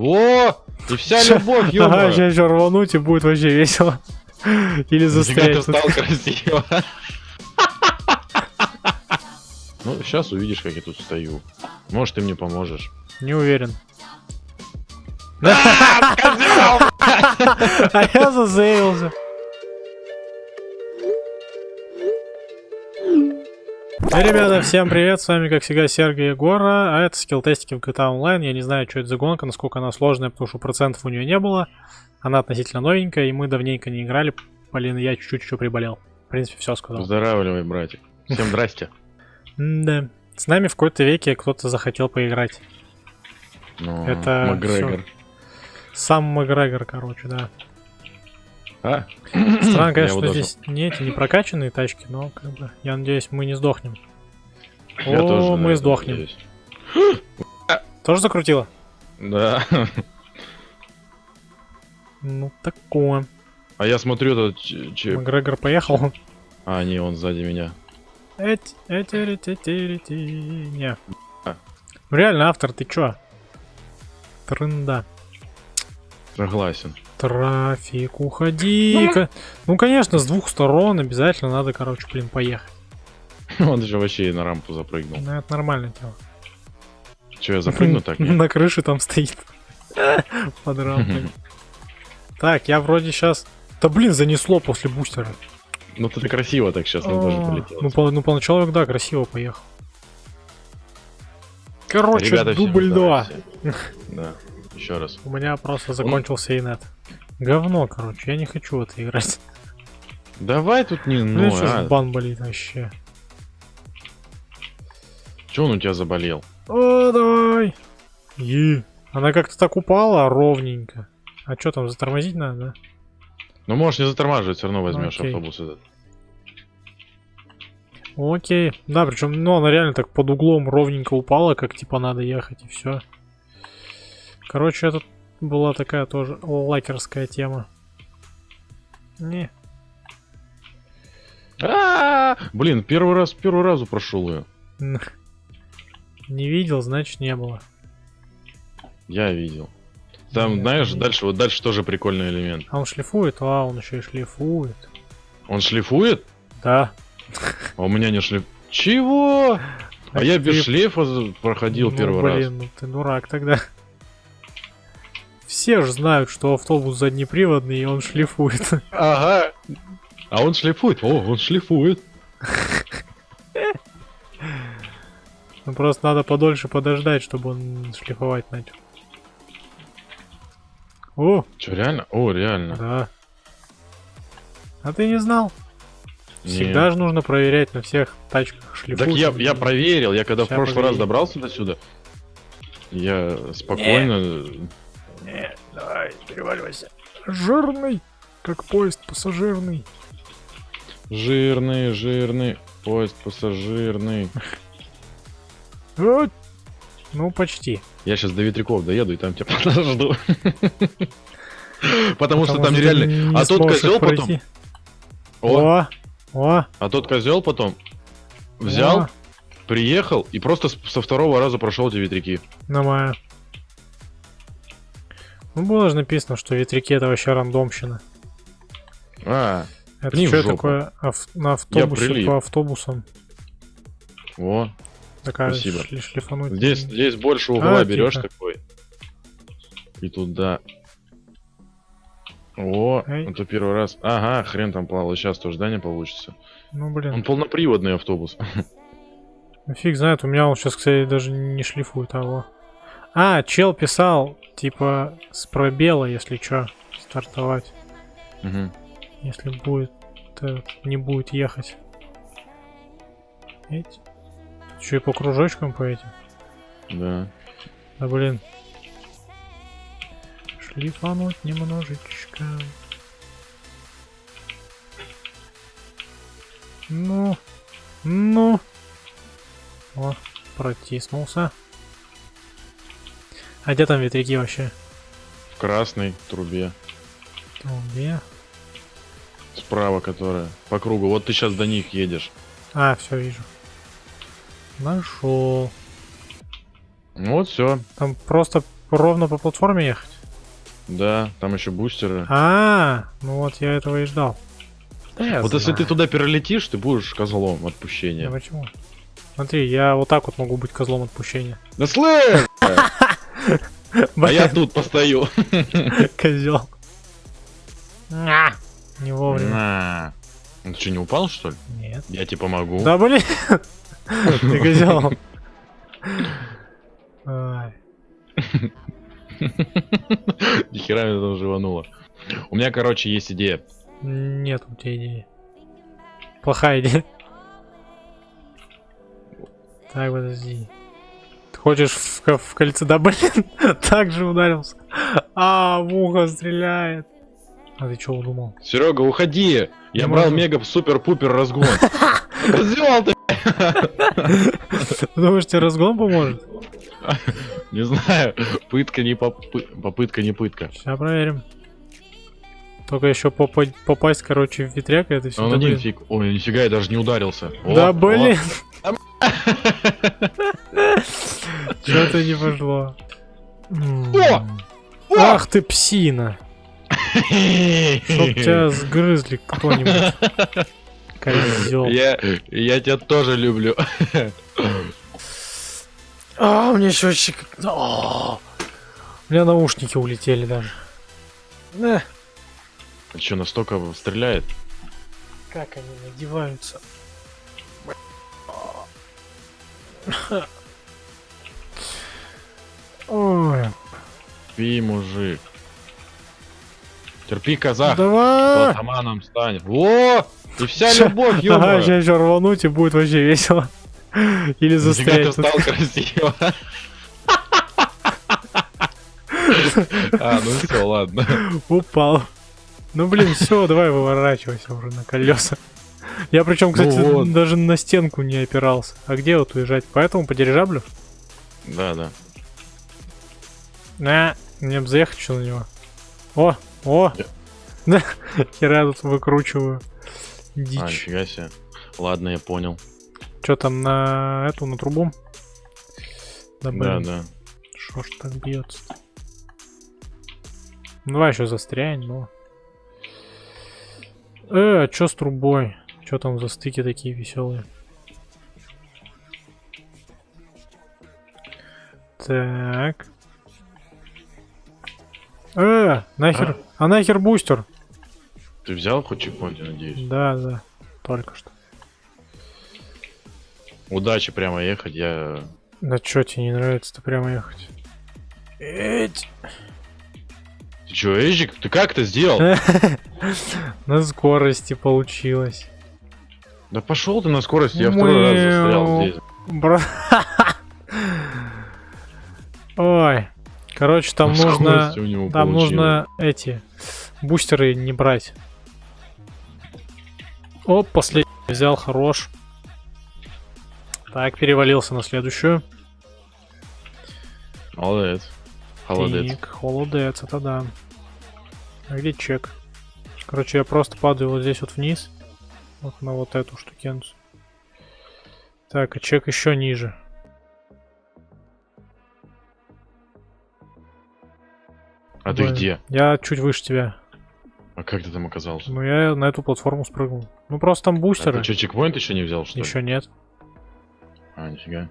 О, и вся любовь, Ага, ё сейчас еще рвануть и будет вообще весело. Или застрять. стал красиво. Ну, сейчас увидишь, как я тут стою. Может, ты мне поможешь. Не уверен. Козёл! А я зазейлся. Эй, ребята, всем привет, с вами, как всегда, Сергей Егора, а это скилл-тестики в GTA Online, я не знаю, что это за гонка, насколько она сложная, потому что процентов у нее не было, она относительно новенькая, и мы давненько не играли, блин, я чуть-чуть еще приболел, в принципе, все сказал. Поздравляй, братик. Всем здрасте. Да, с нами в какой-то веке кто-то захотел поиграть, Ну, Это Макгрегор. сам Макгрегор, короче, да. А? Странно, конечно, даже- здесь не эти не прокачанные тачки, но как бы я надеюсь, мы не сдохнем. Я О, тоже мы сдохнем. надеюсь. Тоже закрутило? Да. Ну такое. А я смотрю, этот ч- ч- Макгрегор поехал. А, не, он сзади меня. Эти, эти, эти, эти, эти, Не. А. Ну реально, автор, ты чё? Трында. Согласен. Трафик, уходи-ка. Ну, конечно, с двух сторон обязательно надо, короче, блин, поехать. Он же вообще на рампу запрыгнул. Ну, это нормальное дело. Че, я запрыгну так? На крыше там стоит. Под рампой. Так, я вроде сейчас... Да блин, занесло после бустера. Ну ты красиво так сейчас нам тоже А, полетело. Ну, по- ну, поначалу, да, красиво поехал. Короче, Ребята, дубль 2. здрасте. Да, еще раз. У меня просто закончился инет. Говно, короче, я не хочу в это играть. Давай тут не Ну, ну, что а. бан болит вообще. Че он у тебя заболел? О, давай. И. Она как-то так упала ровненько. А что там, затормозить надо, да? Ну можешь не затормаживать, все равно возьмешь Окей. автобус этот. Окей. Да, причем, ну, она реально так под углом ровненько упала, как типа надо ехать, и все. Короче, это была такая тоже лакерская тема. Не. А, Блин, первый раз, первый разу прошел ее. Не видел, значит не было. Я видел. Там, Нет, знаешь, не- дальше, вот дальше тоже прикольный элемент. А он шлифует? А, он еще и шлифует. Он шлифует, Да. а у меня не шлиф. Чего? А Так я ты- без шлейфа за- проходил ну, первый блин, раз. ну ты дурак тогда. Все же знают, что автобус заднеприводный, и он шлифует. Ага. А он шлифует. О, он шлифует. Ну просто надо подольше подождать, чтобы он шлифовать начал. О, Че, реально? О, реально. да. А ты не знал? Всегда же нужно проверять на всех тачках шлифуют. Так я, я проверил, я когда в Ща, прошлый раз погоди. добрался до сюда, я спокойно... Не, давай, переваливайся. Жирный, как поезд пассажирный. Жирный, жирный, поезд пассажирный. Ну, почти. Я сейчас до ветряков доеду и там тебя подожду. Потому что там не А тот козел потом... О, О, а тот козел потом взял, приехал и просто со второго раза прошел эти ветряки. нормально. Ну, было же написано, что ветряки это вообще рандомщина. А, Это что такое Ав- на автобусе по автобусам? о, Такая Спасибо. шли- шлифануть. здесь, здесь больше угла А, берешь тихо. такой. И туда. О, Эй. это первый раз. Ага, хрен там плавал, сейчас тоже, да, не получится. Ну, Он блин, полноприводный автобус. ну фиг знает, у меня он сейчас, кстати, даже не шлифует, а во. А, чел писал, типа, с пробела, если что, стартовать. Мгм. Если будет, не будет ехать. Эти. Еще и по кружочкам по этим. Да. Да блин. Шлифануть немножечко. Ну. Ну. О, протиснулся. А где там ветряки вообще? В красной трубе. Трубе. Справа которая. По кругу. Вот ты сейчас до них едешь. А, все вижу. Нашел. Ну Вот все. Там просто ровно по платформе ехать? Да, там еще бустеры. А, ну вот я этого и ждал. Да я вот если ты знаю. туда перелетишь, ты будешь козлом Да отпущения. почему? Смотри, я вот так вот могу быть козлом отпущения. Да слышь! А я тут постою. Козел. Не вовремя. Ты что, не упал, что ли? Нет. Я тебе помогу. Да блин! Ты козел. Ай. Нихера меня там живануло. У меня, короче, есть идея. Нет у тебя идеи. Плохая идея. Так, подожди. Хочешь в, в кольце? Да блин, так же ударился. А, в ухо стреляет. А ты что удумал? Серега, уходи! Я брал мега супер-пупер разгон. Козел ты! Думаешь, тебе разгон поможет? Не знаю. Пытка не попы- попытка не пытка. Сейчас проверим. Только еще попа- попасть, короче, в ветряк, это все. Он один фиг. Ой, нифига, я даже не ударился. Да блин! Что-то не пошло. О! Ах ты псина! Чтоб тебя сгрызли кто-нибудь. Козел. Я, я тебя тоже люблю. А, у меня счетчик. У меня наушники улетели даже. Да, Что, настолько стреляет? как они надеваются. Ой, Терпи, мужик. Терпи, казах. давай! Атаманом стань. О! И вся любовь, Ага, ё сейчас еще рвануть и будет вообще весело. Или Нифига ты застрять. стал красиво. А, ну все, ладно. Упал. Ну блин, все, давай выворачивайся уже на колеса. Я причем, кстати, Ну вот. даже на стенку не опирался. А где вот уезжать? Поэтому по дирижаблю? Да, да. На, мне бы заехать еще на него. О, о! Да, хера тут выкручиваю. А, Дичь. нифига себе. Ладно, я понял. Что там на эту, на трубу? Да, Да, да. шо ж так бьется Ну, давай еще застрянь, ну. Э, а чё с трубой? Чё там за стыки такие веселые? Так. Э, нахер, а нахер бустер? Ты взял хоть чекпоинт, надеюсь? Да, да, только что. Удачи прямо ехать, я... Да чё тебе не нравится-то прямо ехать? Эть. Ты чё, Эжик, ты как это сделал? На скорости получилось. Да пошел ты на скорость, я второй раз застрял здесь. Бра... Ой. Короче, там На нужно... Там получилось. нужно эти бустеры не брать. Оп, последний взял, хорош. Так, перевалился на следующую. Молодец. Холодец. Так, холодец, это да. А где чек? Короче, я просто падаю вот здесь вот вниз. Вот на вот эту штукенцию. Так, а чек еще ниже. А ты Блин. где? Я чуть выше тебя. А как ты там оказался? Ну, я на эту платформу спрыгнул. Ну, просто там А бустеры. ты что, чекпоинт еще не взял, что ли? Еще нет. А, нифига.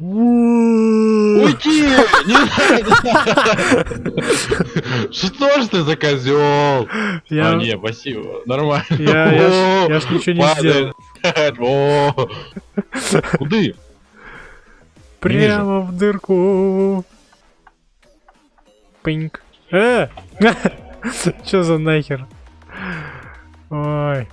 Уйди! Не! Что ж ты за козел? Я, А, не, спасибо. Нормально. я, я, я ж ничего не сделал. Куды? Прямо в дырку. Пинк. Э! Чё за нахер? Ой.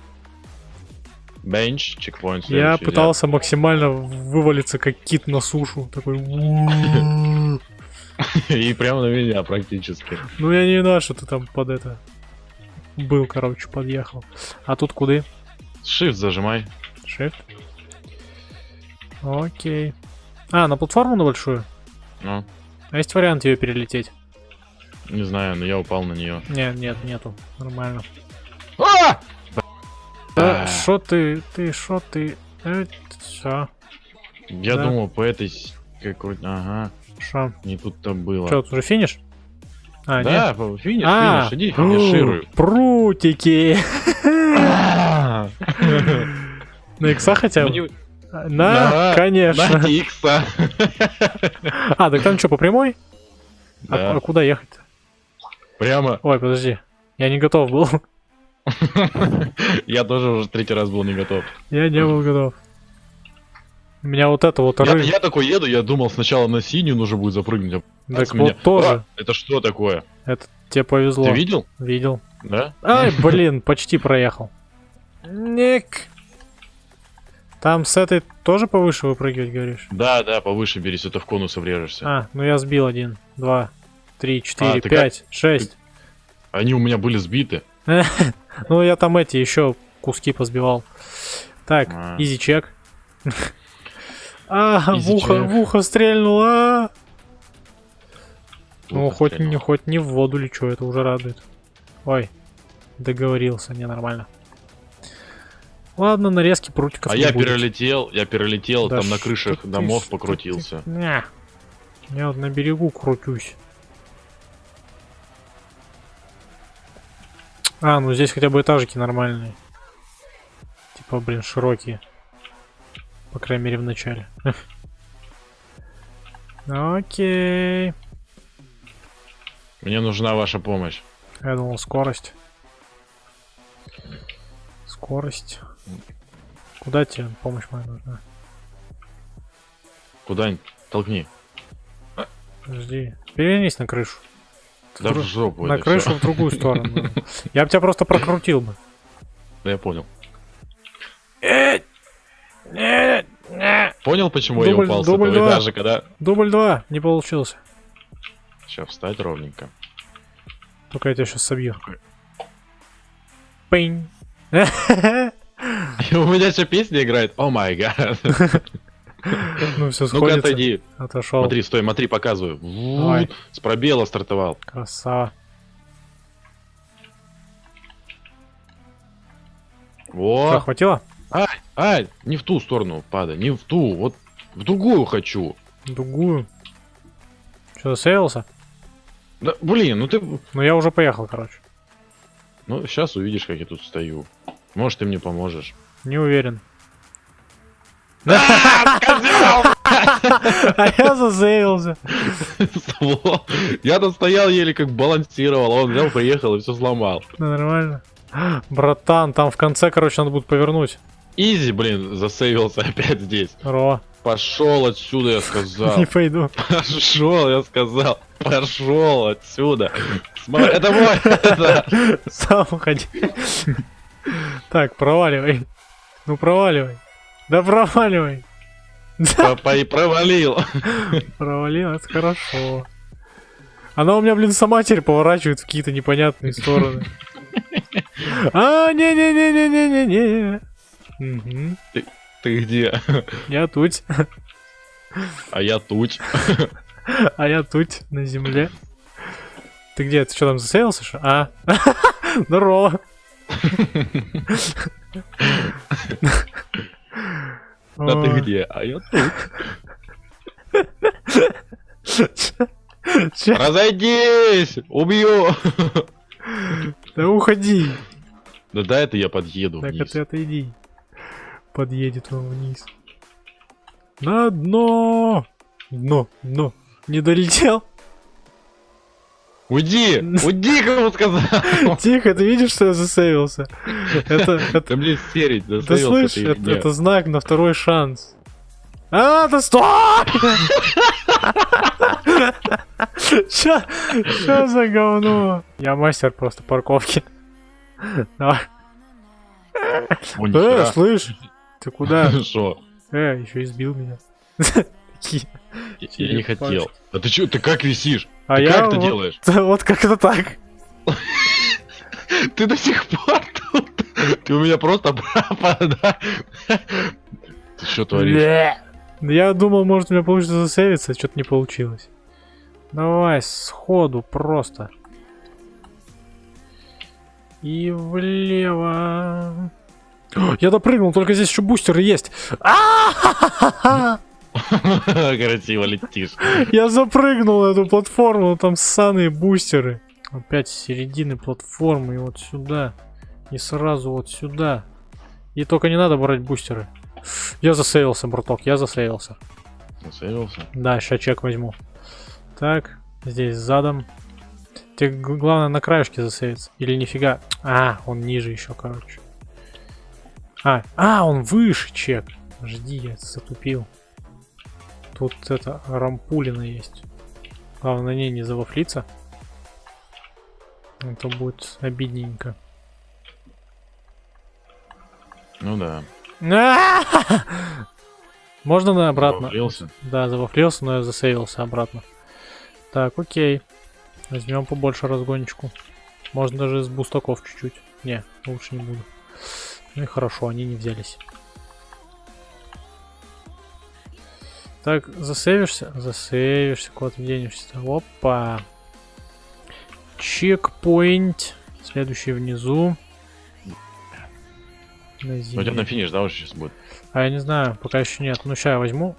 Бенч, чекпоинт. Я пытался максимально вывалиться как кит на сушу. Такой. И прямо на меня практически. Ну я не виноват, что ты там под это. Был, короче, подъехал. А тут куды? Shift зажимай. Shift. Окей. А, на платформу на большую? Ну, А есть вариант ее перелететь? не знаю, но я упал на нее. Нет, нет, нету. Нормально. А! Да, А. шо ты, ты, ты? Э, шо? Я Да. думал по этой с- какой Ага. Шо? Не тут-то было. Тут уже финиш? А, да, по- финиш, А, финиш, иди финишируй. Прутики! А, На икса хотя бы? мне- На, конечно. На икса. А, так там что, по прямой? А, Да, а куда ехать? прямо. Ой, подожди. Я не готов был. Я тоже уже третий раз был не готов. Я не был готов. У меня вот это вот Я, ры- я такой еду, я думал сначала на синюю нужно будет запрыгнуть. а Так с меня- вот тоже. А, это что такое? Это тебе повезло. Ты видел? Видел. Да? Ай, блин, почти проехал. Ник. Там с этой тоже повыше выпрыгивать, говоришь? Да, да, повыше бери, если ты в конусы врежешься. А, ну я сбил один, два, три, четыре, А, пять, шесть. Они у меня были сбиты. Ну я там эти еще куски позбивал. Так, А. изи чек. А, в ухо, в ухо стрельнул, а! Ну, хоть не, хоть не в воду лечу, это уже радует. Ой, договорился, не нормально. Ладно, нарезки прутиков А я будет. перелетел, я перелетел, Да там на крышах ты, домов ты? покрутился. Не. Я вот на берегу крутюсь. А, ну здесь хотя бы этажики нормальные. Типа, блин, широкие. По крайней мере, в начале. Окей. Мне нужна ваша помощь. Я думал, скорость. Скорость. Куда тебе помощь моя нужна? Куда-нибудь толкни. Подожди. Перевернись на крышу. Да в Дру- жопу на крышу в другую сторону. Я бы тебя просто прокрутил бы. Да я понял. Э, Понял, почему я упал с этого два. этажика, да? Дубль 2, не получился. Сейчас встать ровненько. Только я тебя сейчас собью. Пинь. У меня еще песня играет. О май гад. Ну все Ну-ка сходится. отойди. Отошел. Смотри, стой, смотри, показываю. Давай. С пробела стартовал. Красава. Что, Во. хватило? Ай, ай, не в ту сторону падай, не в ту, вот в другую хочу. Дугую. Что, засейвился? Да, блин, ну ты... Ну я уже поехал, короче. Ну, сейчас увидишь, как я тут стою. Может, ты мне поможешь. Не уверен. А я засейвился. Сволочь. Я там стоял еле как балансировал, а он взял, приехал и все сломал. Нормально. Братан, там в конце, короче, надо будет повернуть. Изи, блин, засейвился опять здесь. Ро. Пошел отсюда, я сказал. Не пойду. Пошел, я сказал. Пошел отсюда. Смотри, это мой. Сам уходи. Так, проваливай. Ну проваливай. Да проваливай. Папа и провалил. провалил, это хорошо. Она у меня, блин, сама теперь поворачивает в какие-то непонятные стороны. А, не-не-не-не-не-не-не. Мгм. Ты где? Я тут. А я туч. А я тут, на земле. Ты где? Ты что там засеялся? что? А? Здорово. А ты где? А я тут. Разойдись! Убью! Да уходи. Да да, это я подъеду Так, а ты отойди. Подъедет он вниз. На дно! Дно, дно. Не долетел? Уйди! Уйди, кому сказал! Тихо, ты видишь, что я засейвился? Это, это, мне серить, ты слышишь, это, это знак на второй шанс. А, да стой! Чё, чё за говно? Я мастер просто парковки. Давай. Э, слышь, ты куда? Э, еще избил меня. Я не хотел. А ты чё, ты как висишь? А Ты я как это вот- делаешь? Вот как-то так. Ты до сих пор тут? Ты у меня просто пропада. Ты что творишь? Я думал, может, у меня получится засейвиться, что-то не получилось. Давай, сходу, просто. И влево. Я допрыгнул, только здесь еще бустеры есть. А-ха-ха-ха! Красиво летишь. Я запрыгнул на эту платформу, там ссаные бустеры. Опять с середины платформы и вот сюда. И сразу вот сюда. И только не надо брать бустеры. Я засейвился, браток, я засейвился. Засейвился? Да, сейчас чек возьму. Так, здесь задом. Тебе главное на краешке засейвиться. Или нифига. А, он ниже еще, короче. А, а, он выше чек. Жди, я затупил. Тут это рампулина есть. Главное на ней не завафлиться. А то будет обидненько. Ну да. Можно на обратно? Завафлился? Да, завафлился, но я засейвился обратно. Так, окей. Возьмем побольше разгончику. Можно даже из бустаков чуть-чуть. Не, лучше не буду. Ну и хорошо, они не взялись. Так, засейвишься? Засейвишься, куда ты денешься? Опа. Чекпоинт. Следующий внизу. На у тебя земле. на финиш, да, уже сейчас будет? А я не знаю, пока еще нет. Ну, сейчас я возьму.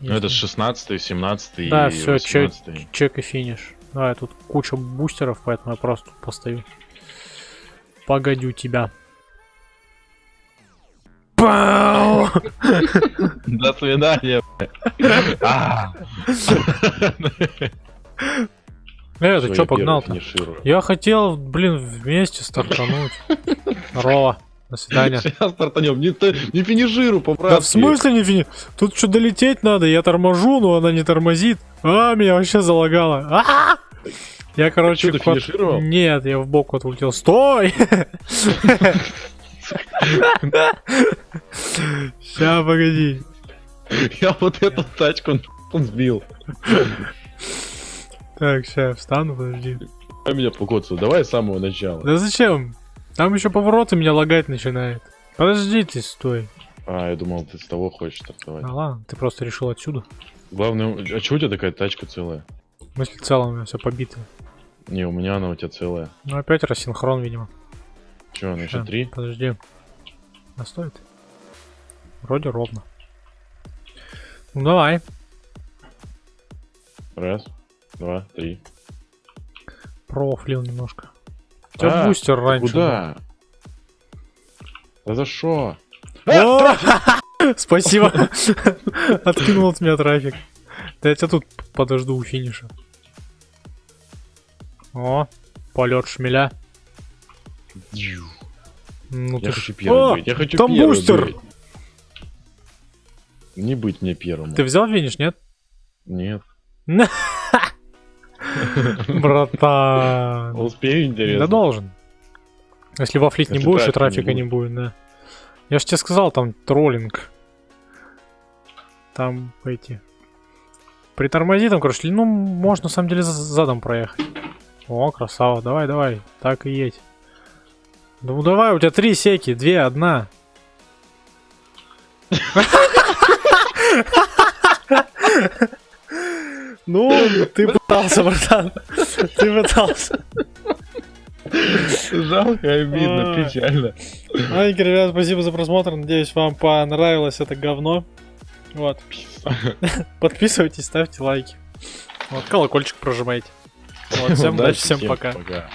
Ну, это Если- 16 17 Да, и чё- 18 чек и финиш. Давай, тут куча бустеров, поэтому я просто постою. Погодю тебя. Пау! До свидания. А. Э, ты чё погнал-то? Я хотел, блин, вместе стартануть. Здорово. До свидания. Сейчас стартанем. Не, не финиширу, Да поправь. в смысле не фини? Тут что долететь надо, я торможу, но она не тормозит. А, меня вообще залагало. А! Я, короче, Чё, ты финишировал? Нет, я в бок вот улетел. Стой! Ща, погоди. Я вот эту тачку нахуй сбил. Так, я встану, подожди. Давай меня покоцаю. Давай с самого начала. Да зачем? Там еще повороты меня лагать начинает. Подожди ты, стой. А, я думал, ты с того хочешь стартовать. А ладно, ты просто решил отсюда. Главное, а чего у тебя такая тачка целая? В смысле, целом у меня все побито. Не, у меня она у тебя целая. Ну опять рассинхрон, видимо. Че, она еще три? Подожди. А стоит? Вроде ровно. Ну давай. Раз, два, три. Профлил немножко. У тебя А, бустер раньше. Куда? Да за шо? О! Спасибо. Откинул от меня трафик. Да я тебя тут подожду у финиша. О, полет шмеля. Ну Я ты хочу ж- первым О, быть. Я хочу там первым бустер. быть. Не быть мне первым. Ты взял финиш, нет? Нет. Братан. Успею, интересно. Да должен. Если вафлить не будешь, и трафика не будет, да. Я же тебе сказал, там троллинг. Там эти... Притормози там, короче, ну, можно на самом деле за- задом проехать. О, красава, давай, давай, так и едь. Ну давай, у тебя три секи, две, одна. Ну, ты пытался, братан. Ты пытался. Жалко, обидно, печально. Маленькие ребят, спасибо за просмотр. Надеюсь, вам понравилось это говно. Вот. Подписывайтесь, ставьте лайки. Вот, колокольчик прожимайте. Вот, всем удачи, всем пока. Пока.